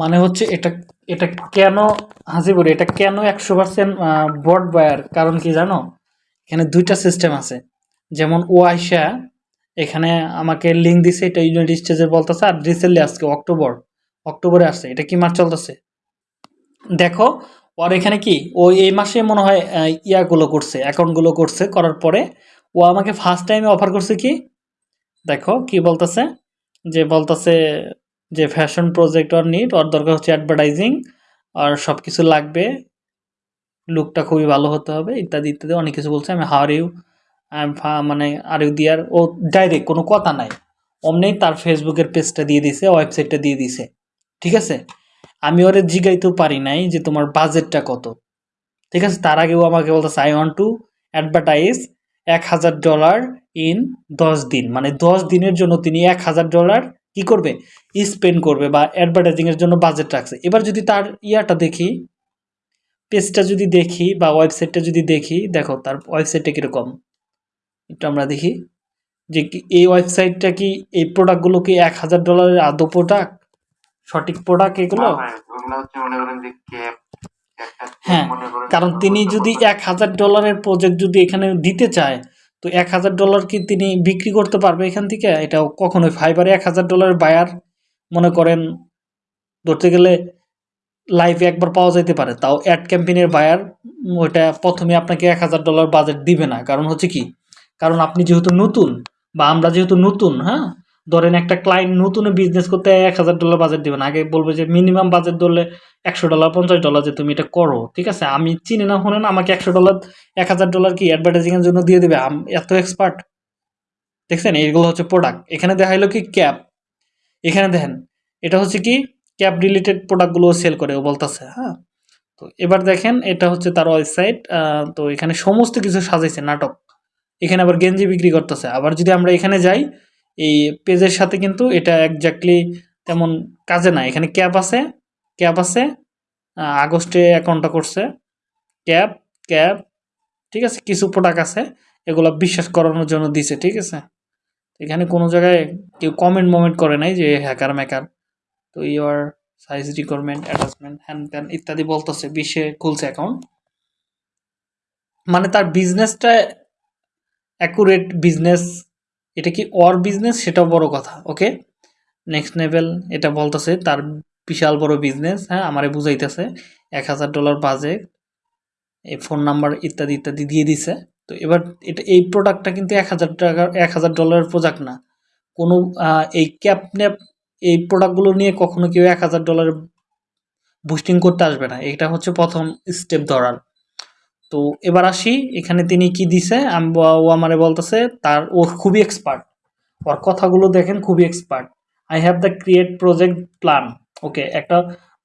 মানে হচ্ছে এটা এটা কেন হাসিপুর এটা কেন একশো পার্সেন্ট বট বায়ার কারণ কি জানো? এখানে দুইটা সিস্টেম আছে। যেমন ও আইসা এখানে আমাকে লিঙ্ক দিছে, এটা ইউনাইটেড স্টেজের বলতেছে, আর রিসেন্টলি আজকে অক্টোবর অক্টোবরে আসছে। এটা কি মাস চলতেছে? দেখো, ওর এখানে কি? ও এই মাসে মনে হয় ইয়াগুলো করছে অ্যাকাউন্টগুলো করছে, করার পরে ও আমাকে ফার্স্ট টাইমে অফার করছে কি? দেখো, কি বলতেছে? যে বলতেছে যে ফ্যাশন প্রজেক্ট ওর নিট ওর দরকার হচ্ছে অ্যাডভার্টাইজিং আর সব কিছু লাগবে লুকটা খুবই ভালো হতে হবে, ইত্যাদি ইত্যাদি, অনেক কিছু বলছে। আমি হার ইউ মানে আর ইউ দিয়ার ও ডাইরেক্ট কোনো কথা নাই। অমনেই তার ফেসবুকের পেজটা দিয়ে দিছে ওয়েবসাইটটা দিয়ে দিছে। ঠিক আছে? আমি ওরে জিগাইতেও পারি নাই যে তোমার বাজেটটা কত। ঠিক আছে? তার আগেও আমাকে বলতেছে আই ওয়ান্ট টু অ্যাডভার্টাইজ এক হাজার ডলার ইন দশ দিন। মানে দশ দিনের জন্য তিনি এক হাজার ডলার কি করবে? স্পেন্ড করবে বা অ্যাডভার্টাইজিংয়ের জন্য বাজেট রাখছে। এবার যদি তার ইয়াটা দেখি পেজটা যদি দেখি বা ওয়েবসাইটটা যদি দেখি দেখো তার ওয়েবসাইটটা কীরকম? একটু আমরা দেখি যে এই ওয়েবসাইটটা কি এই প্রোডাক্টগুলো কি এক হাজার ডলারের আদৌ প্রোডাক্ট সঠিক প্রোডাক্ট এগুলো? হ্যাঁ, কারণ তিনি যদি এক হাজার ডলারের প্রজেক্ট যদি এখানে দিতে চায় তো এক হাজার ডলার কি তিনি বিক্রি করতে পারবে এখান থেকে? এটাও কখনোই। ফাইবারে এক হাজার ডলার বায়ার মনে করেন, ধরতে গেলে লাইভে একবার পাওয়া যেতে পারে। তাও অ্যাড ক্যাম্পেনের বায়ার ওইটা প্রথমে আপনাকে এক হাজার ডলার বাজেট দিবে না। কারণ হচ্ছে কি? কারণ আপনি যেহেতু নতুন বা আমরা যেহেতু নতুন হ্যাঁ? ধরেন একটা ক্লায়েন্ট নতুন বিজনেস করতে এক হাজার ডলার বাজেট দিবেন আগে বলবে যে মিনিমাম বাজেট ধরলে একশো ডলার পঞ্চাশ ডলার যে তুমি এটা করো, ঠিক আছে? আমি চিনি না শুনে না আমাকে একশো ডলার এক হাজার ডলার কি অ্যাডভার্টাইজিংয়ের জন্য দিয়ে দেবে? এত এক্সপার্ট দেখছেন? এইগুলো হচ্ছে প্রোডাক্ট এখানে দেখাইলো কি ক্যাপ এখানে দেখেন, এটা হচ্ছে কি? ক্যাপ রিলেটেড প্রোডাক্টগুলো সেল করে, ও বলতেছে হ্যাঁ? তো এবার দেখেন, এটা হচ্ছে তার ওয়েবসাইট তো এখানে সমস্ত কিছু সাজাইছে, নাটক। এখানে আবার গেঞ্জি বিক্রি করতেছে। আবার যদি আমরা এখানে যাই এই পেজের সাথে কিন্তু এটা একজাক্টলি তেমন কাজে না এখানে ক্যাপ আছে ক্যাপ আছে আগস্টে অ্যাকাউন্টটা করছে। ক্যাপ ক্যাপ, ঠিক আছে, কিছু প্রোডাক্ট আছে, এগুলো বিশ্বাস করানোর জন্য দিছে, ঠিক আছে? এখানে কোনো জায়গায় কেউ কমেন্ট মোমেন্ট করে নাই যে হ্যাকার ম্যাকার তো ইউর সাইজ রিকোয়ারমেন্ট অ্যাটাচমেন্ট হ্যান ত্যান ইত্যাদি বলতেছে, বিশ্বে খুলছে অ্যাকাউন্ট মানে তার বিজনেসটা অ্যাকুরেট বিজনেস এটা কি অর বিজনেস সেটাও বড় কথা ওকে নেক্সট লেভেল এটা বলতেছে, তার বিশাল বড় বিজনেস হ্যাঁ আমারে বুঝাইতেছে, এক হাজার ডলার বাজেট এই ফোন নাম্বার ইত্যাদি ইত্যাদি দিয়ে দিছে। তো এবার এটা, এই প্রোডাক্টটা কিন্তু এক হাজার টাকার এক হাজার ডলারের প্রোডাক্ট না। কোনো এই ক্যাপ ন্যাপ এই প্রোডাক্টগুলো নিয়ে কখনো কেউ এক হাজার ডলার বুস্টিং করতে আসবে না। এটা হচ্ছে প্রথম স্টেপ ধরার। তো এবার আসি, এখানে তিনি কি দিছে? ও আমারে বলতেছে, তার ও খুবই এক্সপার্ট ওর কথাগুলো দেখেন, খুবই expert I have the create project plan okay একটা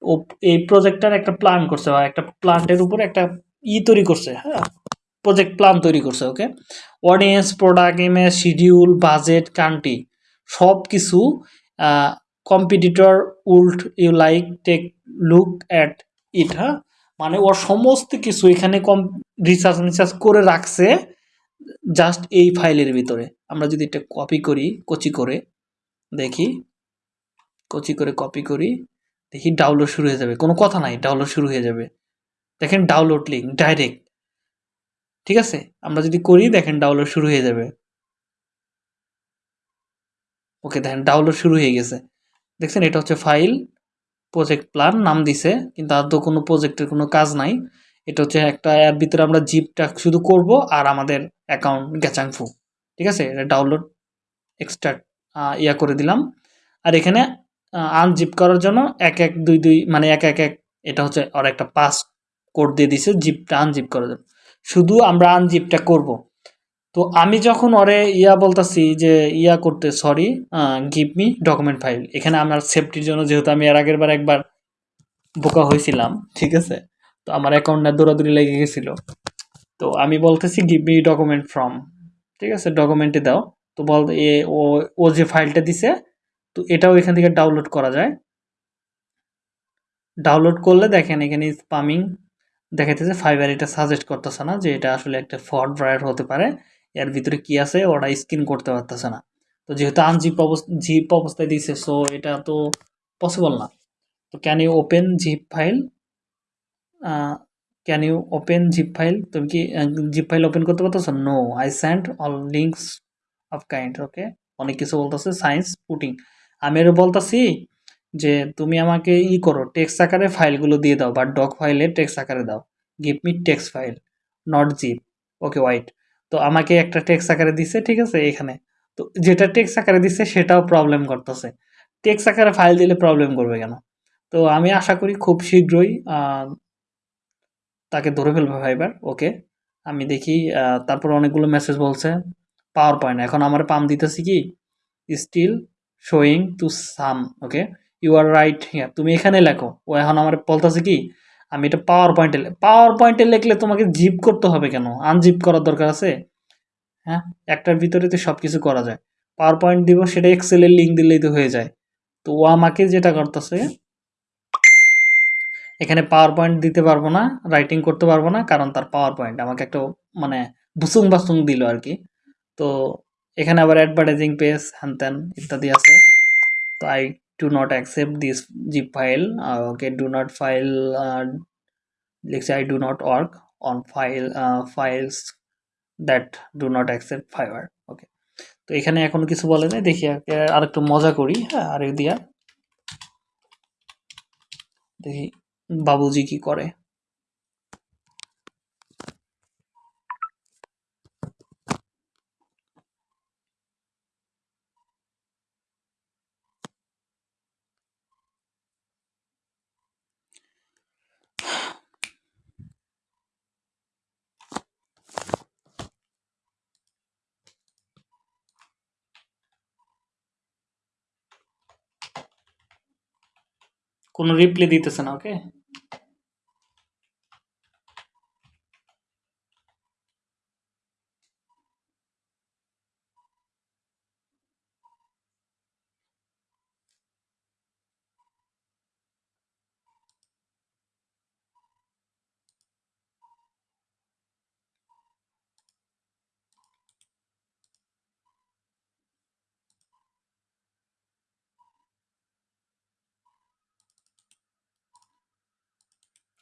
ও এই প্রজেক্টটার একটা প্ল্যান করছে বা একটা প্ল্যান্টের উপরে একটা ই তৈরি করছে হ্যাঁ? প্রজেক্ট প্ল্যান তৈরি করছে okay audience product image schedule budget country সব কিছু competitor would you like take look at it হ্যাঁ? মানে ওর সমস্ত কিছু এখানে কম রিসার্চ রিসার্চ করে রাখছে জাস্ট এই ফাইলের ভিতরে। আমরা যদি এটা কপি করি, কচি করে, দেখি, কচি করে কপি করি, দেখি ডাউনলোড শুরু হয়ে যাবে। কোনো কথা নাই ডাউনলোড শুরু হয়ে যাবে। দেখেন ডাউনলোড লিঙ্ক ডাইরেক্ট ঠিক আছে? আমরা যদি করি, দেখেন ডাউনলোড শুরু হয়ে যাবে। ওকে, দেখেন ডাউনলোড শুরু হয়ে গেছে। দেখছেন, এটা হচ্ছে ফাইল প্রজেক্ট প্ল্যান নাম দিছে, কিন্তু আদৌ কোনো প্রজেক্টের কোনো কাজ নাই। এটা হচ্ছে একটা অ্যাপ ভিতরে আমরা জিপটা শুধু করব আর আমাদের অ্যাকাউন্ট গ্যাচাংফু ঠিক আছে? এটা ডাউনলোড এক্সট্রা ইয়া করে দিলাম। আর এখানে আনজিপ করার জন্য এক এক দুই দুই মানে এক এক এক, এটা হচ্ছে আর একটা পাস কোড দিয়ে দিছে জিপটা আনজিপ করার জন্য শুধু আমরা আনজিপটা করব। তো আমি যখন ওরে ইয়া বলতাছি যে ইয়া করতে sorry give me document file এখানে আমার সেফটির জন্য যেহেতু আমি এর আগের বার একবার বোকা হয়েছিলাম ঠিক আছে? তো আমার অ্যাকাউন্টটা দৌড়াদৌড়ি লেগে গেছিল। তো আমি বলতেছি গিভ মি ডকুমেন্ট ফ্রম ঠিক আছে? ডকুমেন্টে দাও। তো বল, এ, ও ও যে ফাইলটা দিছে, তো এটাও এখান থেকে ডাউনলোড করা যায়। ডাউনলোড করলে দেখেন, এখানে স্পামিং দেখাইতেছে ফাইবার এটা সাজেস্ট করতেছে না যে এটা আসলে একটা ফ্রড ব্রায়ার হতে পারে। এর ভিতরে কি আছে? ওরা স্ক্রিন করতে পারতেছে না। তো যেহেতু আনজিপ অবস্থা জিপ অবস্থায় দিয়েছে সো এটা তো পসিবল না। তো can you open zip file can you open zip file তুমি কি জিপ ফাইল ওপেন করতে পারতেছো? No I send all links of kind okay অনেক কিছু বলতেছে সায়েন্স পুটিং আমি আরও বলতেছি যে তুমি আমাকে ই করো টেক্সট আকারে ফাইলগুলো দিয়ে দাও, বা ডক ফাইলে টেক্সট আকারে দাও। Give me text file not zip okay wait তো আমাকে একটা টেক্স আকারে দিছে, ঠিক আছে এখানে তো যেটা টেক্স আকারে দিচ্ছে সেটাও প্রবলেম করতেছে। টেক্স আকারে ফাইল দিলে প্রবলেম করবে কেন? তো আমি আশা করি খুব শীঘ্রই তাকে ধরে ফেলবে ফাইবার ওকে? আমি দেখি তারপর অনেকগুলো মেসেজ বলছে পাওয়ার পয়েন্ট এখন আমার পাম দিতেছি কি? Still showing to some okay you are right here তুমি এখানে লেখো। ও এখন আমার বলতেছে কি? আমি এটা পাওয়ার পয়েন্টে পাওয়ার পয়েন্টে লিখলে তোমাকে জিপ করতে হবে কেন? আনজিপ করার দরকার আছে? হ্যাঁ? একটার ভিতরে তো সব কিছু করা যায়। পাওয়ার পয়েন্ট দিব, সেটা এক্সেলের লিঙ্ক দিলেই তো হয়ে যায়। তো ও আমাকে যেটা করতেছে, এখানে পাওয়ার পয়েন্ট দিতে পারব না রাইটিং করতে পারব না, কারণ তার পাওয়ার পয়েন্ট আমাকে একটা মানে বুসুং বাসুং দিল আর কি। তো এখানে আবার অ্যাডভার্টাইজিং পেজ হ্যান ত্যান ইত্যাদি আছে। তো I do not accept this zip file okay do not file i I do not on on file files that do not accept fiber okay তো এখানে এখন কিছু বলে নাই, দেখি আর একটু মজা করি হ্যাঁ আরেক দিয়া। দেখি, বাবুজি কি করে? কোনো রিপ্লাই দিতেছে না ওকে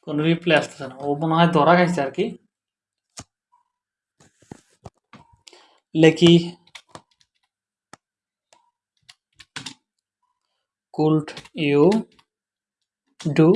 কোনো রিপ্লাই আসতেছে না ও মনে হয় ধরা খাইছে আর কি লেখি could you do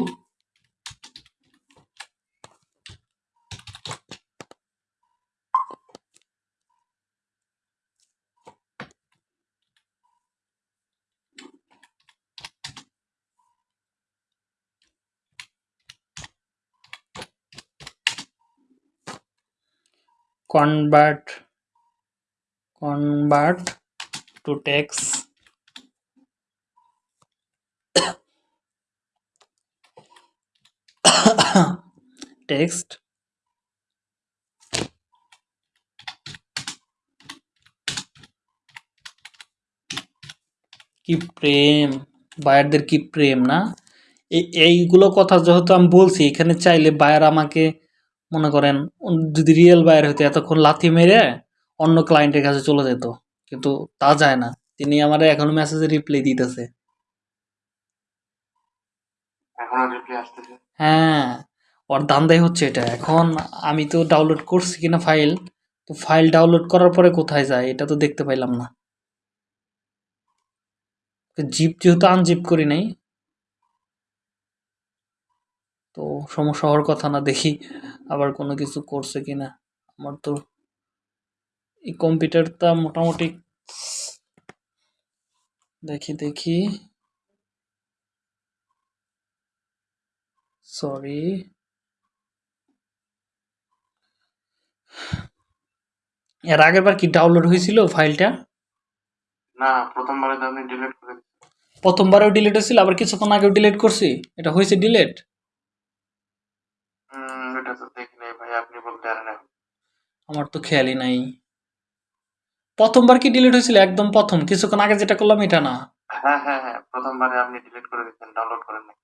convert convert to text text. কি প্রেম বায়ারদের কি প্রেম না? এই এইগুলো কথা যেহেতু আমি বলছি, এখানে চাইলে বায়ার আমাকে মনে করেন যদি রিয়েল বায়ার হতো এতক্ষণ লাথি মেরে অন্য ক্লায়েন্টের কাছে চলে যেত কিন্তু তা যায় না। তিনি আমার এখনও মেসেজে রিপ্লাই দিতেছে। হ্যাঁ ওর দান্দাই হচ্ছে এটা। এখন আমি তো ডাউনলোড করছি কিনা ফাইল তো ফাইল ডাউনলোড করার পরে কোথায় যায় এটা তো দেখতে পাইলাম না। জিপ যেহেতু আনজিপ করি নাই তো সমস্যা হওয়ার কথা না দেখি। আবার কোনো কিছু করছে কিনা আমার তো এই কম্পিউটারটা মোটামুটি দেখি দেখি। সরি এর আগের বার কি ডাউনলোড হয়েছিল ফাইলটা? না প্রথমবারে তো আপনি ডিলিট করে প্রথমবারেও ডিলিট হয়েছিল আবার কিছুক্ষণ আগেও ডিলিট করছি? এটা হয়েছে ডিলিট আমার তো খেয়ালই নাই। প্রথমবার কি ডিলিট হয়েছিল? একদম প্রথম। কিছুক্ষণ আগে যেটা করলাম এটা না। হ্যাঁ হ্যাঁ হ্যাঁ প্রথমবারে আপনি ডিলিট করে দিচ্ছেন ডাউনলোড করেন নাই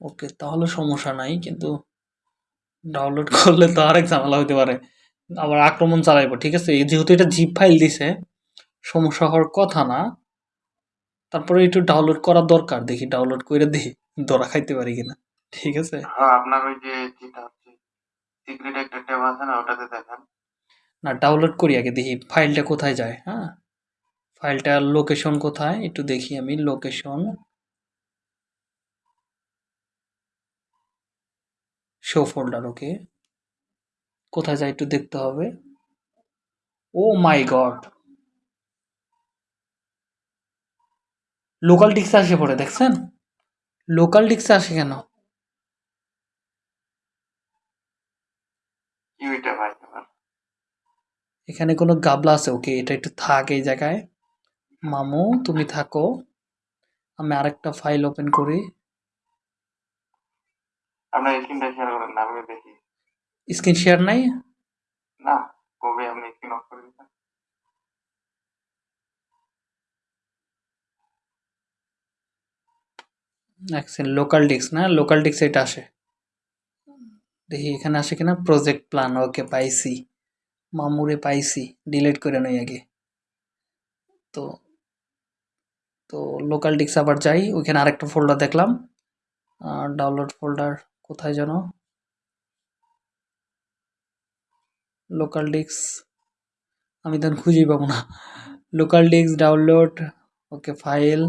ওকে তাহলে সমস্যা নাই কিন্তু ডাউনলোড করলে তো আরেক ঝামেলা হতে পারে। আবার আক্রমণ চালাইবো ঠিক আছে? যেহেতু এটা জিপ ফাইল দিছে সমস্যা হওয়ার কথা না। তারপরে একটু ডাউনলোড করা দরকার দেখি ডাউনলোড করে দেখি ধরা খাইতে পারি কিনা। ঠিক আছে? হ্যাঁ আপনার ওই যে যেটা হচ্ছে সিক্রেট একটা ট্যাব আছে না ওটাতে দেখান। না ডাউনলোড করি আগে দেখি ফাইলটা কোথায় যায় হ্যাঁ? ফাইলটার লোকেশন কোথায়? একটু দেখি আমি লোকেশন শো ফোল্ডার ওকে কোথায় যায় একটু দেখতে হবে। Oh my god local disk আসে পড়ে দেখছেন? লোকাল ডিস্ক আসে কেন? ভাই আমার। এখানে কোনো গাবলা আছে? ওকে এটা একটু থাক এই জায়গায়। মামু তুমি থাকো। আমি আরেকটা ফাইল ওপেন করি। আপনার স্ক্রিনটা শেয়ার করেন না আমি দেখি। স্ক্রিন শেয়ার নাই? না কবে আপনি স্ক্রিন অফ করে লোকাল ডিস্ক না? লোকাল ডিস্ক এটা আসে। দেখি এখানে আসে কিনা প্রজেক্ট প্ল্যান ওকে পাইছি। মামুরে পাইছি ডিলিট করে নই আগে। তো তো লোকাল ডিস্ক আবার যাই, ওইখানে আরেকটা ফোল্ডার দেখলাম। ডাউনলোড ফোল্ডার কোথায় যেন? লোকাল ডিস্ক আমি তখন খুঁজেই পাবো না। Local disk download okay file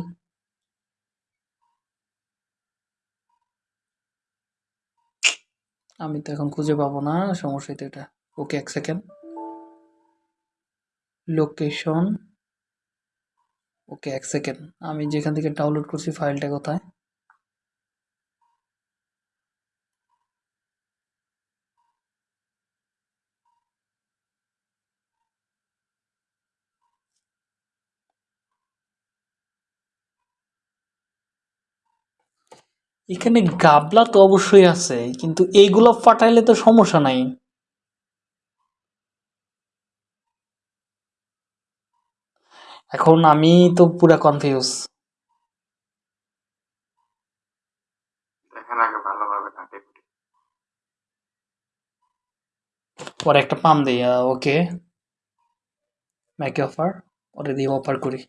আমি তো এখন খুঁজে পাবো না, সমস্যা তো এটা। ওকে, এক সেকেন্ড লোকেশন ওকে, এক সেকেন্ড আমি যেখান থেকে ডাউনলোড করছি ফাইলটা কোথায়? এখানে গাবলা তো অবশ্যই আছে কিন্তু এইগুলো ফাটাইলে তো সমস্যা নাই। এখন আমি তো পুরা কনফিউজ পরে একটা পাম দিই ওকে। ম্যাকে অফার পরে দিয়ে অফার করি।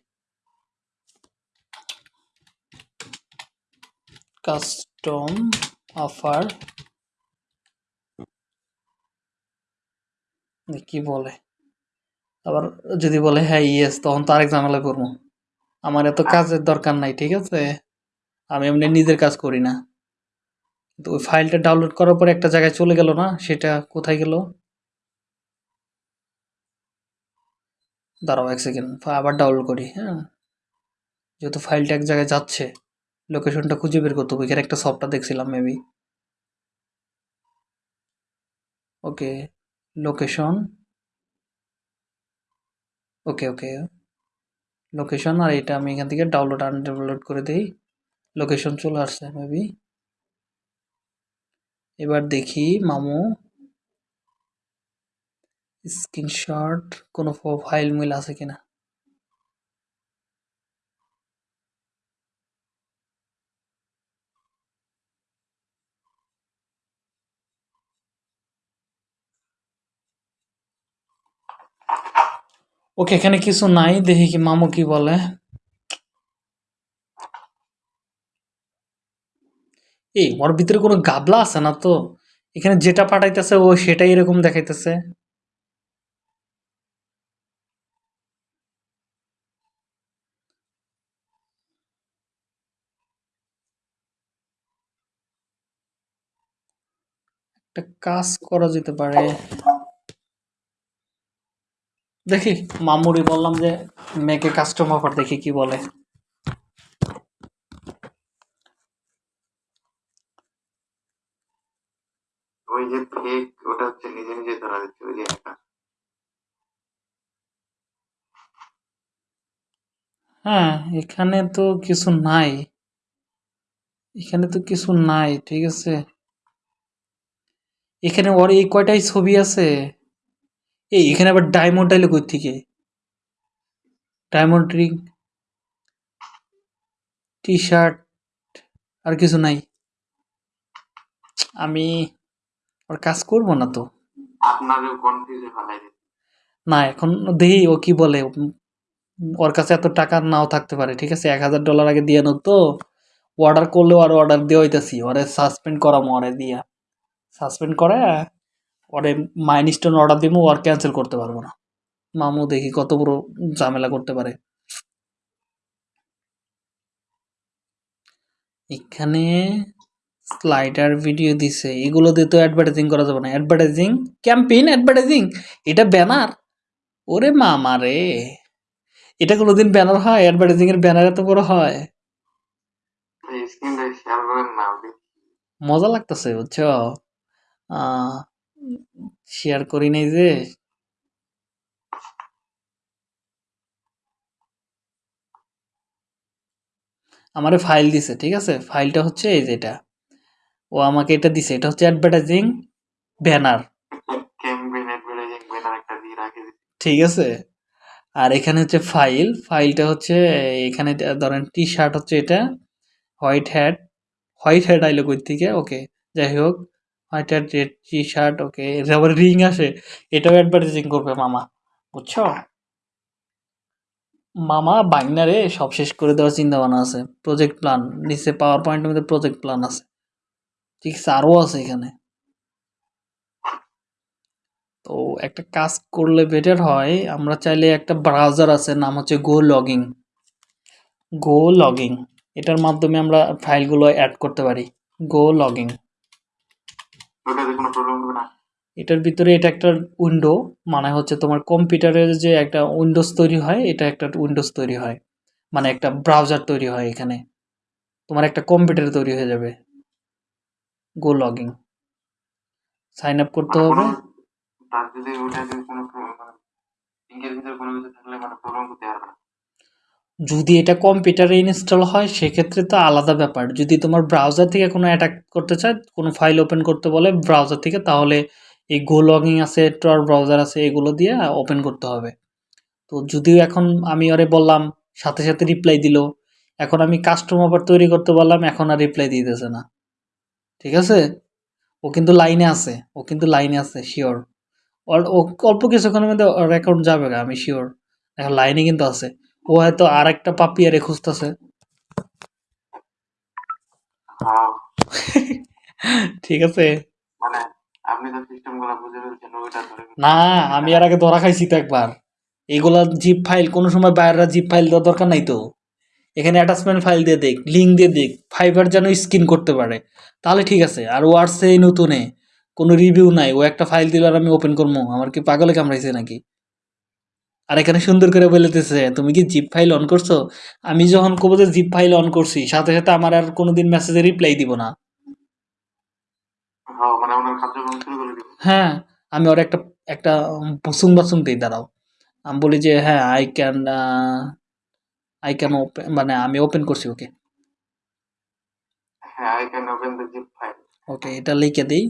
কাস্টম অফার কি বলে? আবার যদি বলে হ্যাঁ ইয়েস তখন তো আরেক ঝামেলা করব। আমার এত কাজের দরকার নাই, ঠিক আছে? আমি এমনি নিজের কাজ করি না। তো ওই ফাইলটা ডাউনলোড করার পরে একটা জায়গায় চলে গেল না? সেটা কোথায় গেল? দাঁড়াও এক সেকেন্ড আবার ডাউনলোড করি হ্যাঁ? যেহেতু ফাইলটা এক জায়গায় যাচ্ছে। লোকেশনটা খুঁজে বের করতে হবে এখানে একটা সফটওয়্যার দেখছিলাম maybe okay location okay okay location আর এটা আমি এখান থেকে ডাউনলোড আন ডাউনলোড করে দিই। লোকেশন চলে আসছে মেবি এবার দেখি, মামু। স্ক্রিনশট কোনো ফাইল মিল আছে কিনা? ওকে, এখানে কিছু নাই, দেখি কি মামু কি বলে। এই, ওর ভিতরে কোনো গাবলা আছে না তো? এখানে যেটা পাঠাইতেছে ও সেটাই এরকম দেখাইতেছে। একটা কাজ করা যেতে পারে। দেখি মামুরি বললাম যে মেয়েকে কাস্টম অফার দেখি কি বলে। ওই যে ফেক ওটা হচ্ছে নিজে নিজে ধরা দিচ্ছে ওই যে hacker। হ্যাঁ এখানে তো কিছু নাই। এখানে তো কিছু নাই ঠিক আছে? এখানে ওর এই কয়টাই ছবি আছে? এই এখানে আবার ডায়মন্ড আইলে কই থেকে ডায়মন্ড রিং টি শার্ট আর কিছু নাই। আমি ওর কাজ করব না তো। আপনারও কনফিউজে ফেলাই না এখন দেখি ও কি বলে। ওর কাছে এত টাকা নাও থাকতে পারে ঠিক আছে? এক হাজার ডলার আগে দিয়ে নোক তো। অর্ডার করলেও আর অর্ডার দিয়ে হইতেছি। ওরে সাসপেন্ড করামো ওরে দিয়া। সাসপেন্ড করে ওরে মাইন স্টোন অর্ডার দিব আর ক্যান্সেল করতে পারব না। মামু দেখি কত বড় ঝামেলা করতে পারে। এখানে স্লাইডার ভিডিও দিছে। এগুলো দিয়ে তো অ্যাডভার্টাইজিং করা যাবে না। অ্যাডভার্টাইজিং ক্যাম্পেইন অ্যাডভার্টাইজিং এটা ব্যানার ওরে মামা রে। এটা কোনোদিন ব্যানার হয়? অ্যাডভার্টাইজিং এর ব্যানার এত বড় হয়? মজা লাগতেছে বুঝছ? শেয়ার করি নাই যে। আমারে ফাইল দিছে ঠিক আছে? ফাইলটা হচ্ছে এই যেটা ও আমাকে এটা দিছে এটা হচ্ছে অ্যাডভার্টাইজিং ব্যানার ঠিক আছে? আর এখানে হচ্ছে ফাইল ফাইলটা হচ্ছে এখানে ধরেন টি শার্ট হচ্ছে এটা হোয়াইট হ্যাট হোয়াইট হ্যাট আইলো কই থেকে ওকে যাই হোক। White red T shirt okay আবার রিং আসে এটাও অ্যাডভার্টাইজিং করবে মামা বুঝছ? মামা বাইনারে সব শেষ করে দেওয়ার চিন্তা ভাবনা আছে প্রজেক্ট প্ল্যান নিচে পাওয়ার পয়েন্টের মধ্যে প্রজেক্ট প্ল্যান আছে ঠিক আছে আরও আছে এখানে। তো একটা কাজ করলে বেটার হয় আমরা চাইলে একটা ব্রাউজার আছে নাম হচ্ছে গো লগিং গো লগিং এটার মাধ্যমে আমরা ফাইলগুলো অ্যাড করতে পারি গো লগিং ওটাতে কোনো প্রবলেম হবে না এটার ভিতরে এটা একটা উইন্ডো মানে হচ্ছে তোমার কম্পিউটারের যে একটা উইন্ডোজ তৈরি হয় এটা একটা উইন্ডোজ তৈরি হয়। মানে একটা ব্রাউজার তৈরি হয় এখানে। তোমার একটা কম্পিউটার তৈরি হয়ে যাবে। গো লগিং সাইন আপ করতে মানে হবে। তার যদি ওটা যদি কোনো মানে লিঙ্কের ভিতরে কোনো কিছু থাকলে মানে প্রবলেম করতে পারবে না। যদি এটা কম্পিউটারে ইনস্টল হয়, সেক্ষেত্রে তো আলাদা ব্যাপার। যদি তোমার ব্রাউজার থেকে কোনো অ্যাটাক করতে চায়, কোনো ফাইল ওপেন করতে বলে ব্রাউজার থেকে, তাহলে এই গো লগিং আছে টর ব্রাউজার আছে, এগুলো দিয়ে ওপেন করতে হবে। তো যদিও এখন আমি ওরে বললাম, সাথে সাথে রিপ্লাই দিল, এখন আমি কাস্টম আবার তৈরি করতে বললাম, এখন আর রিপ্লাই দিতেছে না। ঠিক আছে? ও কিন্তু লাইনে আছে, ও কিন্তু লাইনে আছে শিওর ওর অল্প কিছুক্ষণের মধ্যে ওর অ্যাকাউন্ট যাবে আমি শিওর এখন লাইনে কিন্তু আছে। ও হয়তো আর একটা পাপিয়ারে খুঁজতেছে। হ্যাঁ। ঠিক আছে। মানে না আমি আর আগে ধরা খাইছি তো একবার। এইগুলা জিপ ফাইল কোনো সময় বাইরের জিপ ফাইল দেওয়ার দরকার নাই তো। এখানে অ্যাটাচমেন্ট ফাইল দিয়ে দেখ লিঙ্ক দিয়ে দেখ ফাইবার যেন স্ক্রিন করতে পারে। তাহলে ঠিক আছে আর ওয়ার্ডসে নতুনে কোনো রিভিউ নাই ও একটা ফাইল দিল আর আমি ওপেন করব আমার কি পাগলে কামড়াইছে নাকি? আর এখানে সুন্দর করে বলেতেছে তুমি কি জিপ ফাইল অন করছ? আমি যখন কবো যে জিপ ফাইল অন করছি সাথে সাথে আমার আর কোনোদিন মেসেজে রিপ্লাই দিব না। হ্যাঁ মানে হ্যাঁ আমি ওর একটা একটা সুংবাদ শুনতেই দাঁড়াও। আমি বলি যে হ্যাঁ I can I can open মানে আমি ওপেন করছি ওকে হ্যাঁ I can open the zip file okay এটা লিখে দিই।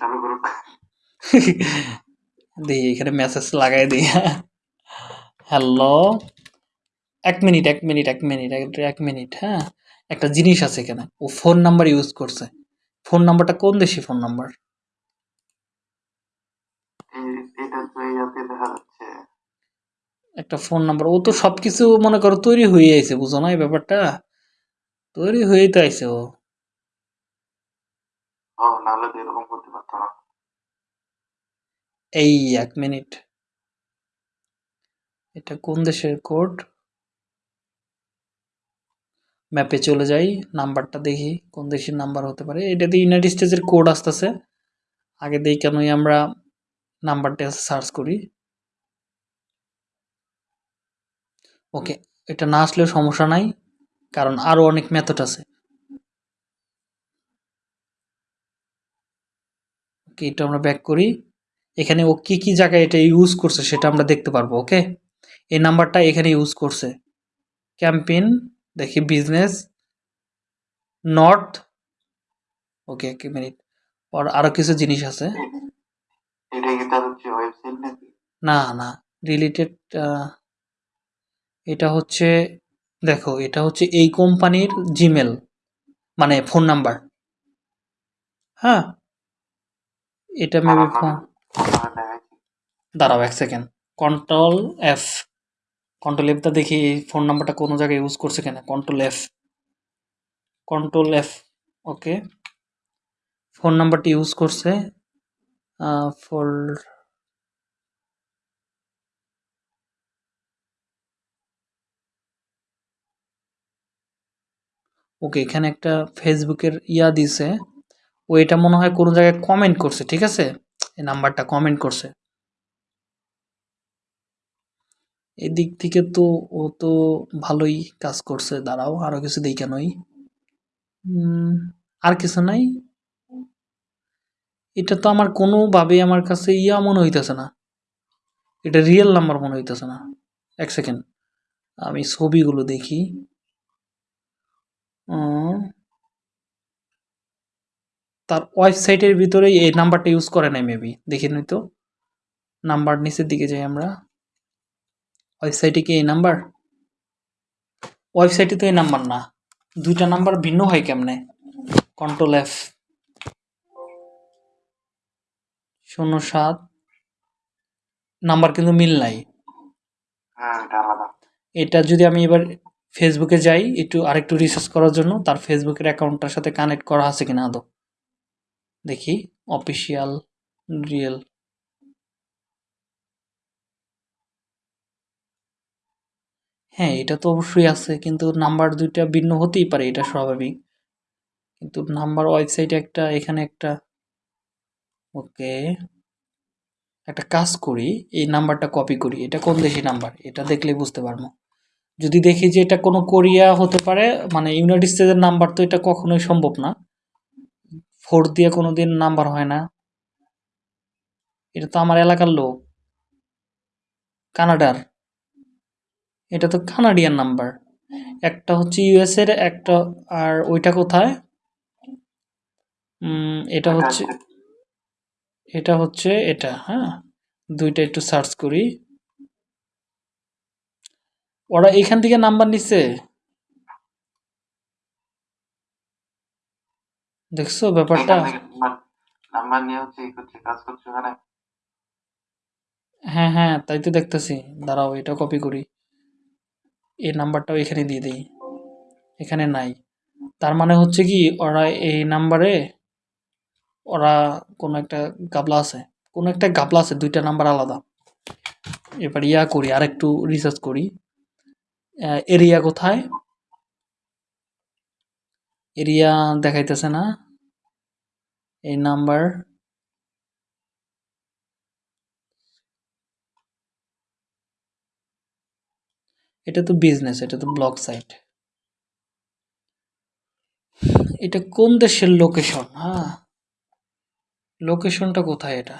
চালু করুক। দিই এখানে মেসেজ লাগাই দিই হ্যালো এক মিনিট এক মিনিট এক মিনিট এক- মিনিট হ্যাঁ? একটা জিনিস আছে এখানে। ও ফোন নাম্বার ইউজ করছে। ফোন নাম্বারটা কোন দেশি ফোন নাম্বার একটা ফোন নাম্বার ও তো সব কিছু মনে করো তৈরি হয়ে আছে বুঝো না এই ব্যাপারটা? তৈরি হয়েই তো আইছে ও। নাহলে এরকম এই এক মিনিট। এটা কোন দেশের কোড? ম্যাপে চলে যাই, নাম্বারটা দেখি, কোন দেশের নাম্বার হতে পারে। এটাতে ইউনাইটেড স্টেটসের কোড আসতেছে। আগে দেখি কেনই আমরা নাম্বারটা সার্চ করি। ওকে, এটা না আসলেও সমস্যা নাই, কারণ আরও অনেক মেথড আছে। এটা আমরা ব্যাক করি। এখানে ও কি কি জায়গায় এটা ইউজ করছে সেটা আমরা দেখতে পারব ওকে এই নাম্বারটা এখানে ইউজ করছে। ক্যাম্পেইন দেখি বিজনেস নর্থ ওকে এক মিনিট আর আরও কিছু জিনিস আছে। না না রিলেটেড এটা হচ্ছে দেখো এটা হচ্ছে এই কোম্পানির জিমেল মানে ফোন নাম্বার হ্যাঁ? এটা মেবি ফোন আপনার দেখাচ্ছি দাঁড়াও এক সেকেন্ড কন্ট্রোল এফ কন্ট্রোল এফটা দেখি এই ফোন নাম্বারটা কোনো জায়গায় ইউজ করছে কিনা। Control F control F okay phone নাম্বারটি ইউজ করছে ফোর ওকে এখানে একটা ফেসবুকের ইয়া দিছে। ও এটা মনে হয় কোনো জায়গায় কমেন্ট করছে, ঠিক আছে? এই নাম্বারটা কমেন্ট করছে। এদিক থেকে তো ও তো ভালোই কাজ করছে, দাঁড়াও, আরও কিছু দেই কেনই আর কিছু নাই। এটা তো আমার কোনোভাবে আমার কাছে ইয়া মনে হইতেছে না। এটা রিয়েল নাম্বার মনে হইতেছে না। এক সেকেন্ড আমি ছবিগুলো দেখি। তার ওয়েবসাইটের ভিতরে এই নাম্বারটা ইউজ করে নাই মেবি দেখে নই তো। নাম্বার নিচের দিকে যাই আমরা। ওয়েবসাইটে কি এই নাম্বার ওয়েবসাইটে তো এই নাম্বার না। দুইটা নাম্বার ভিন্ন হয় কেমনে? কন্ট্রোল এফ শূন্য সাত। নাম্বার কিন্তু মিল নাই। হ্যাঁ এটা এটা যদি আমি এবার ফেসবুকে যাই একটু আরেকটু রিসার্চ করার জন্য তার ফেসবুকের অ্যাকাউন্টটার সাথে কানেক্ট করা আছে কিনা আদৌ? দেখি। অফিসিয়াল রিয়েল হ্যাঁ এটা তো অবশ্যই আছে, কিন্তু নাম্বার দুইটা ভিন্ন হতেই পারে, এটা স্বাভাবিক। কিন্তু নাম্বার ওয়েবসাইটে একটা, এখানে একটা। ওকে। একটা কাজ করি, এই নাম্বারটা কপি করি। এটা কোন দেশি নাম্বার এটা দেখলে বুঝতে পারব। যদি দেখি যে এটা কোনো কোরিয়া হতে পারে মানে ইউনাইটেড স্টেটের নাম্বার তো এটা কখনোই সম্ভব না। ফোর দিয়ে কোনো দিন নাম্বার হয় না। এটা তো আমার এলাকার লোক। কানাডার। এটা তো কানাডিয়ান নাম্বার একটা হচ্ছে ইউএস এর একটা আর ওইটা কোথায়? এটা হচ্ছে এটা হচ্ছে এটা হ্যাঁ? দুইটা একটু সার্চ করি। ওরা এখান থেকে নাম্বার নিচ্ছে দেখছ ব্যাপারটা? নাম্বার নিয়ে হচ্ছে কাজ করছে ওখানে। হ্যাঁ হ্যাঁ তাই তো দেখতেছি। দাঁড়াও এটা কপি করি। এই নাম্বারটাও এখানে দিয়ে দিই। এখানে নাই। তার মানে হচ্ছে কি, ওরা এই নাম্বারে ওরা কোনো একটা গাবলা আছে। কোনো একটা গাবলা আছে, দুইটা নাম্বার আলাদা। এবার ইয়া করি আর একটু রিসার্চ করি এরিয়া কোথায়? এরিয়া দেখাইতেছে না। এই নাম্বার এটা তো বিজনেস এটা তো ব্লগ সাইট এটা কোন দেশের লোকেশন হ্যাঁ। লোকেশনটা কোথায় এটা?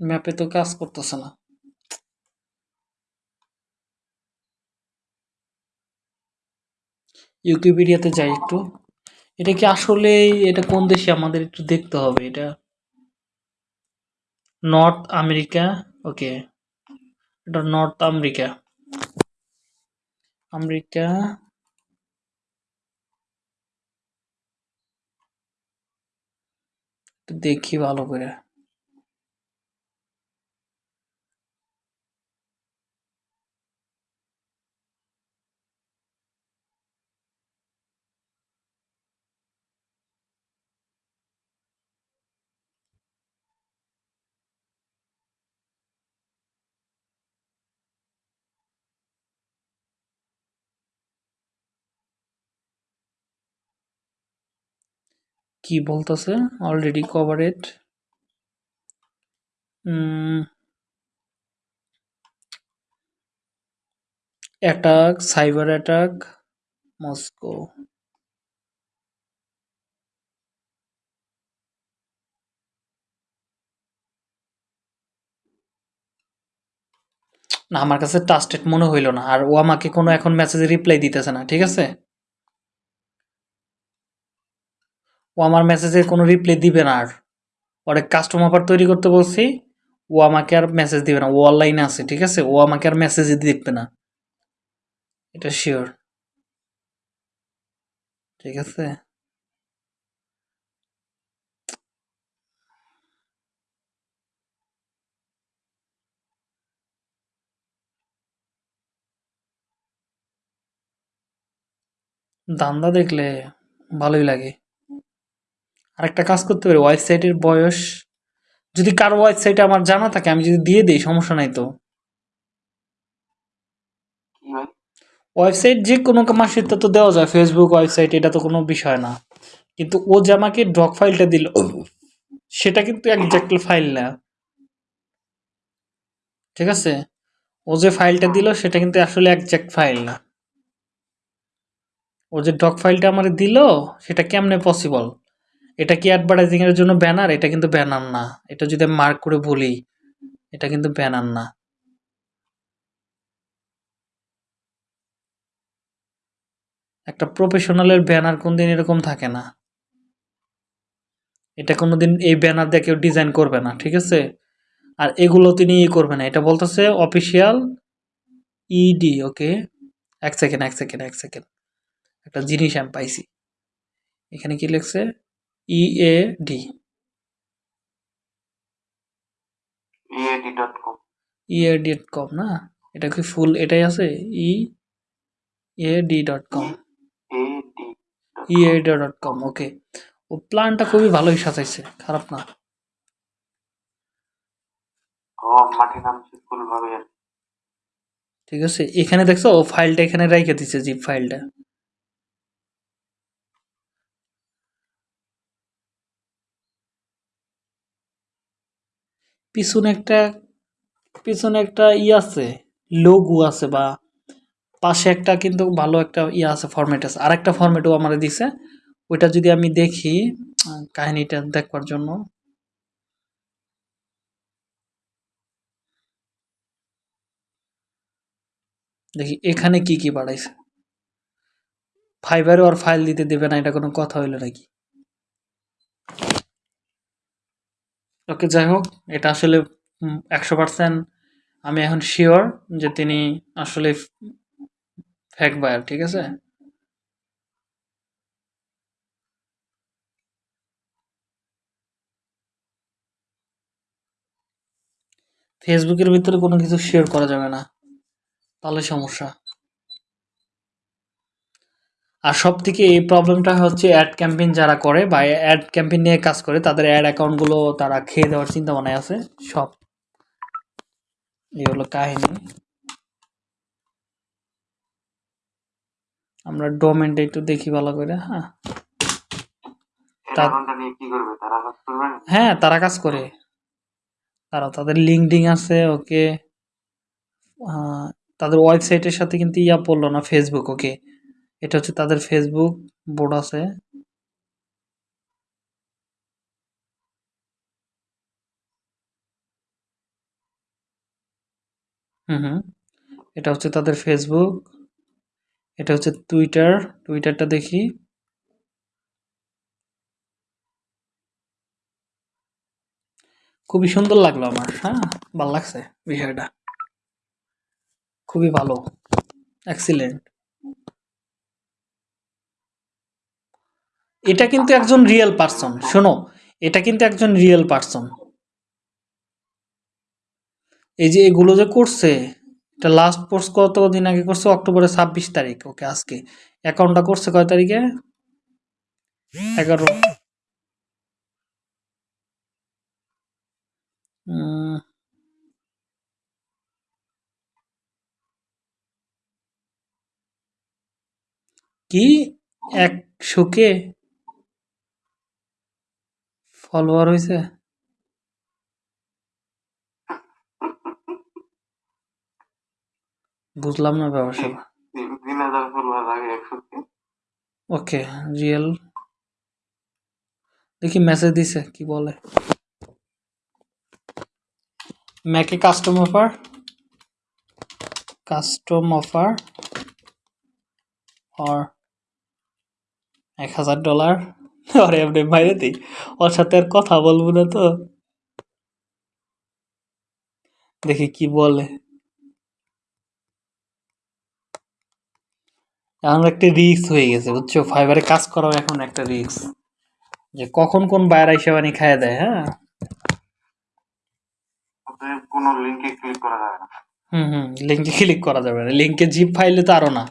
ম্যাপে তো কাজ করতেছে না। ইউকিপিডিয়াতে যাই একটু। এটা কি আসলে এটা কোন দেশে? আমাদের একটু দেখতে হবে। এটা নর্থ আমেরিকা ওকে এটা নর্থ আমেরিকা আমেরিকা একটু দেখি ভালো করে কি বলতেছে? Already covered attack cyber attack Moscow না, আমার কাছে টাস্টেড মনে হইল না। আর ও আমাকে কোনো এখন মেসেজে রিপ্লাই দিতেছে না, ঠিক আছে? ও আমার মেসেজের কোনো রিপ্লাই দিবে না আর। অনেক কাস্টম অফার তৈরি করতে বলছি, ও আমাকে আর মেসেজ দিবে না। ও অনলাইনে আছে, ঠিক আছে? ও আমাকে আর মেসেজ দেখবে না। এটা শিওর ঠিক আছে? দান্দা দেখলে ভালোই লাগে। আরেকটা কাজ করতে পারি ওয়েবসাইটের বয়স। যদি কারও ওয়েবসাইটে আমার জানা থাকে আমি যদি দিয়ে দিই সমস্যা নাই তো? ওয়েবসাইট যে কোনো মাসের তো দেওয়া যায় ফেসবুক ওয়েবসাইট এটা তো কোনো বিষয় না। কিন্তু ও যে আমাকে ডক ফাইলটা দিল সেটা কিন্তু একজাক্ট ফাইল না। ঠিক আছে? ও যে ফাইলটা দিল সেটা কিন্তু আসলে একজাক্ট ফাইল না। ও যে ডক ফাইলটা আমার দিল সেটা কেমনে পসিবল এটা কি অ্যাডভার্টাইজিং এর জন্য ব্যানার এটা কিন্তু ব্যানার না। এটা যদি মার্ক করে বলি, এটা কিন্তু ব্যানার না। একটা প্রফেশনালের ব্যানার কোনদিন এরকম থাকে না। এটা কোনোদিন এই ব্যানার দিয়ে কেউ ডিজাইন করবে না, ঠিক আছে? আর এগুলো তিনি ই করবে না। এটা বলতেছে অফিসিয়াল ইডি ওকে এক সেকেন্ড এক সেকেন্ড এক সেকেন্ড একটা জিনিস আমি পাইছি। এখানে কি লিখছে? E A D EAD dot com dot com না? এটা কি ফুল এটাই আছে? E A D dot com AD EA dot com okay ও প্ল্যানটা খুবই ভালোই সাজাইছে খারাপ না। ঠিক আছে এখানে দেখছ ও ফাইলটা এখানে রেখে দিছে জিপ ফাইলটা পিছনে একটা পিছনে একটা ই আছে লোগো আছে বা পাশে একটা কিন্তু ভালো একটা ইয়ে আছে ফরম্যাট আছে। আর একটা ফরম্যাটও আমার দিছে। ওইটা যদি আমি দেখি, কাহিনীটা দেখবার জন্য। দেখি, এখানে কি কি বাড়াইছে ফাইবারে আর ফাইল দিতে দেবে না, এটা কোনো কথা হইল নাকি? ওকে, যাই হোক, এটা আসলে একশো পার্সেন্ট আমি এখন শিওর যে তিনি আসলে ফ্যাক বায়ার ঠিক আছে? ফেসবুকের ভিতরে কোনো কিছু শেয়ার করা যাবে না। তাহলে সমস্যা। আর সব থেকে এই প্রবলেমটা হচ্ছে অ্যাড ক্যাম্পেইন যারা করে বা অ্যাড ক্যাম্পেইন নিয়ে কাজ করে তাদের অ্যাড অ্যাকাউন্টগুলো তারা খেয়ে দেওয়ার চিন্তা ভাবনায় আছে সব। এই হলো কাহিনী। আমরা ডোমেনটা একটু দেখি ভালো করে হ্যাঁ? হ্যাঁ তারা কাজ করে। তারা তাদের লিঙ্কডিং আছে ওকে। তাদের ওয়েবসাইটের সাথে কিন্তু ইয়া পড়ল না ফেসবুক ওকে। এটা হচ্ছে তাদের ফেসবুক বোর্ড আছে। হুম হুম। এটা হচ্ছে তাদের ফেসবুক এটা হচ্ছে টুইটার টুইটারটা দেখি। খুবই সুন্দর লাগল আমার হ্যাঁ? ভালো লাগছে বিষয়টা। খুবই ভালো। এক্সিলেন্ট এটা কিন্তু একজন রিয়েল পার্সন শোনো, এটা কিন্তু একজন রিয়েল পার্সন এই যে এগুলো যে করছে, এটা লাস্ট পোস্ট কত দিন আগে করছে? অক্টোবরের ছাব্বিশ তারিখ ওকে আজকে। অ্যাকাউন্টটা করছে কয় তারিখে? এগারো। কি? একশো কে? ফলোয়ার হয়েছে বুঝলাম না ব্যবসা তিন তিন হাজার ফলোয়ার আগে একশো ওকে রিয়েল। দেখি মেসেজ দিছে কি বলে? ম্যাকে কাস্টম অফার কাস্টম অফার আর এক হাজার ডলার আরে আপনি বাইরে দিই ওর সাথে আর কথা বলব না তো। দেখি কি বলে। এখন একটা রিক্স হয়ে গেছে বুঝছ? ফাইবারে কাজ করাও এখন একটা রিক্স যে কখন কোন বায়ার হিসেবে আনি খাইয়ে দেয় হ্যাঁ? কোনো লিঙ্কে ক্লিক করা যাবে না। হুম হুম লিঙ্কে ক্লিক করা যাবে না। লিঙ্কে জিপ ফাইলে তো আরও না।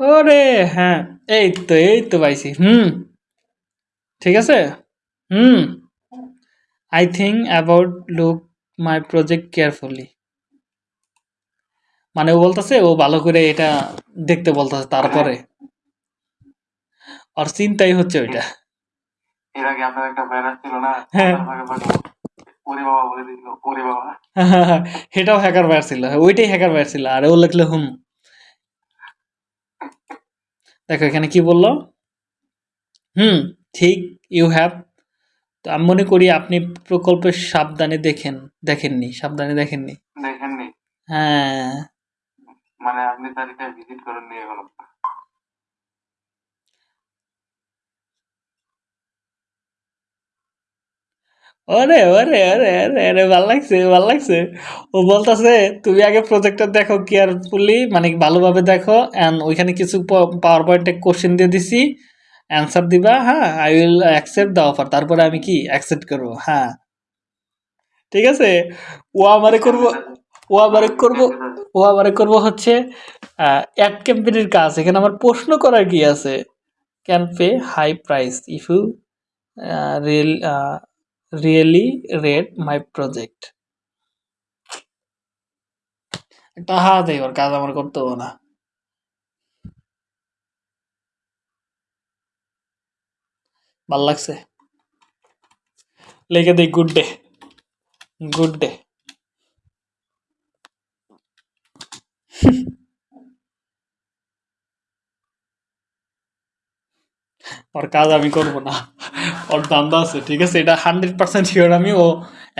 ওরে হ্যাঁ এই তো এই তো পাইছি হুম। ঠিক আছে? হুম। I think about look my project carefully মানে ও বলতেছে ও ভালো করে এটা দেখতে বলতেছে তারপরে। আর চিন্তাই হচ্ছে ওইটা। এর আগে আপনার একটা ভাইরাস ছিল না। ভাগে ভাগে ওরে বাবা বলে দিল ওরে বাবা। সেটাও হ্যাকার বাইর ছিল ওইটাই হ্যাকার বাইর ছিল আর ও লিখলো হুম। দেখো এখানে কি বলল? হুম ঠিক ইউ হ্যাভ তো আমি মনে করি আপনি প্রকল্পের সাবধানে দেখেন দেখেননি সাবধানে দেখেননি। দেখেননি। হ্যাঁ। মানে আপনি তারিখে ভিজিট করেননি এখনও ওরে ওরে ওরে ওরে ওরে ভালো লাগছে ভালো লাগছে। ও বলতেছে, তুমি আগে প্রজেক্টটা দেখো কেয়ারফুলি মানে ভালোভাবে দেখো অ্যান্ড ওইখানে কিছু পাওয়ার পয়েন্টে কোশ্চেন দিয়ে দিছি অ্যান্সার দিবা হ্যাঁ I will accept the offer তারপরে আমি কি অ্যাকসেপ্ট করব হ্যাঁ। ঠিক আছে? ও আমারে করব, ও আমারে করব, ও আমারে করব হচ্ছে অ্যাড ক্যাম্পেনির কাজ। এখানে আমার প্রশ্ন করার কি আছে? Can pay high price if you really read my project একটা হাত দেয় ওর কাজ আমার করতে হবে না ভালো লাগছে লিখে দিই গুড ডে গুড ডে ওর কাজ আমি করব না। ওর দান্দা আছে, ঠিক আছে? এটা হান্ড্রেড পার্সেন্ট শিওর আমি ও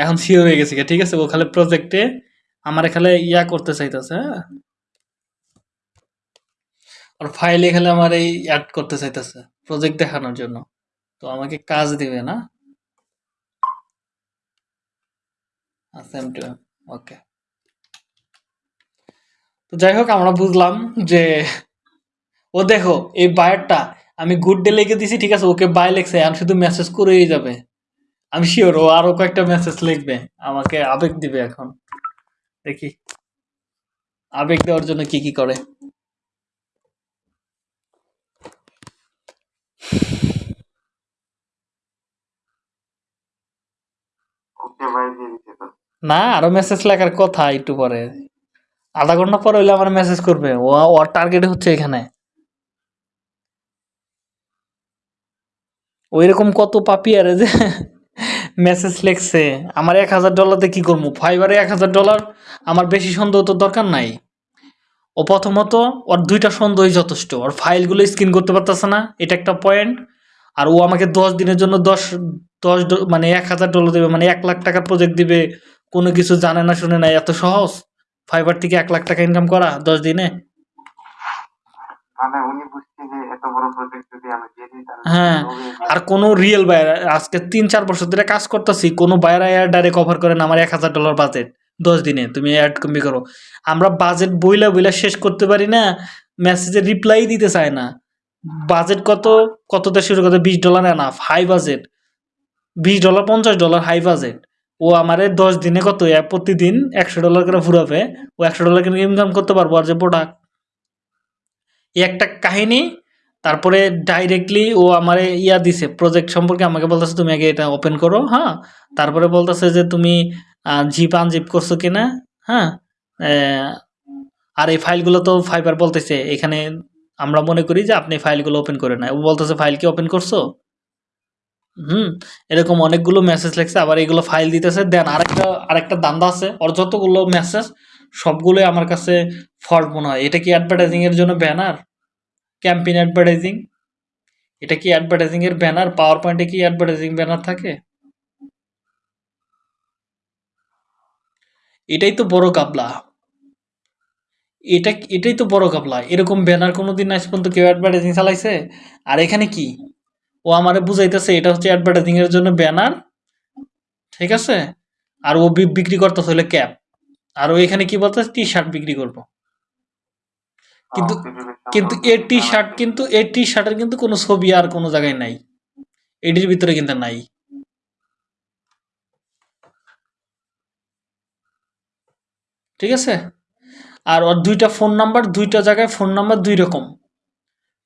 এখন শিওর হয়ে গেছে ঠিক আছে? ও খালি প্রজেক্টে আমার খালি ইয়া করতে চাইতেছে হ্যাঁ? ওর ফাইলে খালি আমার এই অ্যাড করতে চাইতেছে প্রজেক্ট দেখানোর জন্য। তো আমাকে কাজ দিবে না? ওকে তো যাই হোক, আমরা বুঝলাম যে ও দেখো, এই বায়ারটা আমি গুড ডে লিখে দিছি ঠিক আছে ওকে বাই লেখছে আমি শুধু মেসেজ করেই যাবে। আমি শিওর ও আরও কয়েকটা মেসেজ লিখবে আমাকে আবেগ দিবে এখন। দেখি আবেগ দেওয়ার জন্য কি কি করে। না আরও মেসেজ লেখার কথা একটু পরে। আধা ঘণ্টা পরে হইলে আমার মেসেজ করবে ও ওর টার্গেট হচ্ছে এখানে। ওইরকম কত পাপি আরে যে মেসেজ লেখছে, আমার এক হাজার ডলারতে কি করব? ফাইবারে এক হাজার ডলার আমার বেশি সন্দেহ তো দরকার নাই। ও প্রথমত ওর দুইটা সন্দেহই যথেষ্ট, ওর ফাইলগুলো স্ক্রিন করতে পারতেছে না, এটা একটা পয়েন্ট আর ও আমাকে দশ দিনের জন্য দশ দশ মানে এক হাজার ডলার দেবে মানে এক লাখ টাকার প্রজেক্ট দিবে, কোনো কিছু জানে না শুনে না, এত সহজ? ফাইবার থেকে এক লাখ টাকা ইনকাম করা দশ দিনে? মানে উনি বুঝছে যে হ্যাঁ, আর কোনো রিয়েল বায়ার আজকে তিন চার বছর ধরে কাজ করতেছি কোনো বায়ার ডাইরেক্ট অফার করে না আমার এক হাজার ডলার বাজেট দশ দিনে তুমি অ্যাড কমবি করো। আমরা বাজেট বইলা বইলা শেষ করতে পারি না মেসেজে রিপ্লাই দিতে চায় না। বাজেট কত কততে শুরু করতে বিশ ডলার এনাফ হাই বাজেট বিশ ডলার পঞ্চাশ ডলার হাই বাজেট ও আমারে দশ দিনে কত প্রতিদিন একশো ডলার করে ফুরাবে ও একশো ডলার করে ইনকাম করতে পারব আর যে প্রোডাক্ট একটা কাহিনী তারপরে ডাইরেক্টলি ও আমারে ইয়া দিছে প্রজেক্ট সম্পর্কে আমাকে বলতেছে, তুমি আগে এটা ওপেন করো হ্যাঁ? তারপরে বলতেছে যে, তুমি জিপ আনজিপ করছ কিনা? হ্যাঁ? আর এই ফাইলগুলো তো ফাইবার বলতেছে, এখানে আমরা মনে করি যে আপনি ফাইলগুলো ওপেন করে না ও বলতেছে, ফাইল কি ওপেন করছ? হুম, এরকম অনেকগুলো মেসেজ লেখছে, আবার এগুলো ফাইল দিতেছে। দেন আরেকটা আরেকটা দান্দা আছে, ওর যতগুলো মেসেজ সবগুলোই আমার কাছে ফল্ট মনে হয়। এটা কি অ্যাডভার্টাইজিংয়ের জন্য ব্যানার ক্যাম্পেইন অ্যাডভার্টাইজিং এটা কি অ্যাডভার্টাইজিং এর ব্যানার পাওয়ার পয়েন্টে কি অ্যাডভার্টাইজিং ব্যানার থাকে? এটাই তো বড় কাবলা এটা এটাই তো বড় কাবলা এরকম ব্যানার কোনো দিন আজ পর্যন্ত কেউ অ্যাডভার্টাইজিং চালাইছে? আর এখানে কি? ও আমারে বুঝাইতেছে, এটা হচ্ছে অ্যাডভার্টাইজিং এর জন্য ব্যানার ঠিক আছে? আর ও বিক্রি করতেছে হলে ক্যাপ আর ও এখানে কি বলতেছে? টি শার্ট বিক্রি করব। কিন্তু কিন্তু সম্পর্কে এর টি জানা শার্ট কিন্তু এর টি শার্টের কিন্তু কোনো ছবি আর কোনো জায়গায় নাই। এটির ভিতরে কিন্তু নাই। ঠিক আছে? আর ওর দুইটা ফোন নাম্বার দুইটা জায়গায় ফোন নাম্বার দুই রকম।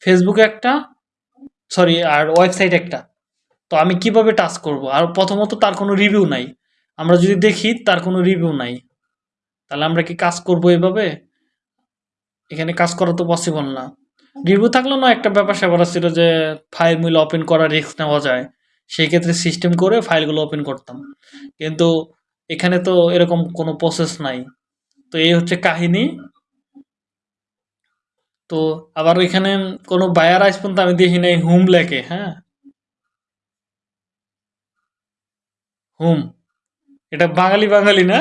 ফেসবুকে একটা সরি আর ওয়েবসাইট একটা। তো আমি কীভাবে টাচ করব? আর প্রথমত তার কোনো রিভিউ নাই। আমরা যদি দেখি তার কোনো রিভিউ নাই। তাহলে আমরা কি কাজ করব এভাবে? এখানে কাজ করা তো পসিবল না। রিভিউ থাকলে না, একটা ব্যাপার স্যাপার ছিল যে ফাইল মিল ওপেন করার রিস্ক নেওয়া যায়। সেই ক্ষেত্রে সিস্টেম করে ফাইলগুলো ওপেন করতাম। কিন্তু এখানে তো এরকম কোনো প্রসেস নাই। তো এই হচ্ছে কাহিনী। তো আবার ওইখানে কোনো বায়ার আজ পর্যন্ত আমি দেখি নাই, হুম লেখে হ্যাঁ? হুম। এটা বাঙালি বাঙালি না?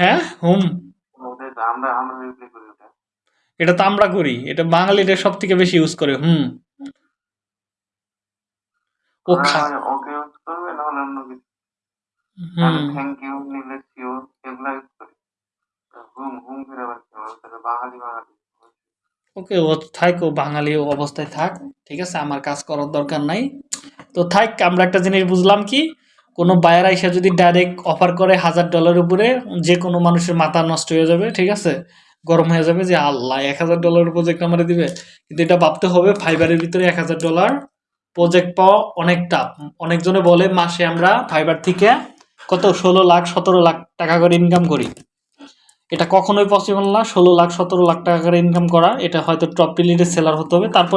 হ্যাঁ? হুম আমরা রিপ্লাই করি ওটা এটা তো আমরা করি। এটা বাঙালিটা সব থেকে বেশি ইউজ করে হুম। ও খা ওকে ইউজ করবে না হলে অন্য কিছু। হুম। থ্যাংক ইউ নিলে সিও এগুলা ইউজ করি। হুম হুম ফিরে আবার কি হবে? বাঙালি বাঙালি। ওকে ও থাক ও বাঙালি অবস্থায় থাক ঠিক আছে? আমার কাজ করার দরকার নাই। তো থাক আমরা একটা জিনিস বুঝলাম কি? কোনো বায়ার আইসা যদি ডাইরেক্ট অফার করে হাজার ডলার উপরে যে কোনো মানুষের মাথা নষ্ট হয়ে যাবে ঠিক আছে? গরম হয়ে যাবে যে আল্লাহ, এক হাজার ডলার প্রজেক্ট আমার দিবে। কিন্তু এটা ভাবতে হবে, ফাইবারের ভিতরে এক হাজার ডলার প্রজেক্ট পাওয়া অনেক টাফ অনেকজনে বলে, মাসে আমরা ফাইবার থেকে কত? ষোলো লাখ, সতেরো লাখ টাকা করে ইনকাম করি। এটা কখনোই পসিবল না, ষোলো লাখ, সতেরো লাখ টাকা করে ইনকাম করা। এটা হয়তো টপ রিলেটেড সেলার হতে হবে। তারপরে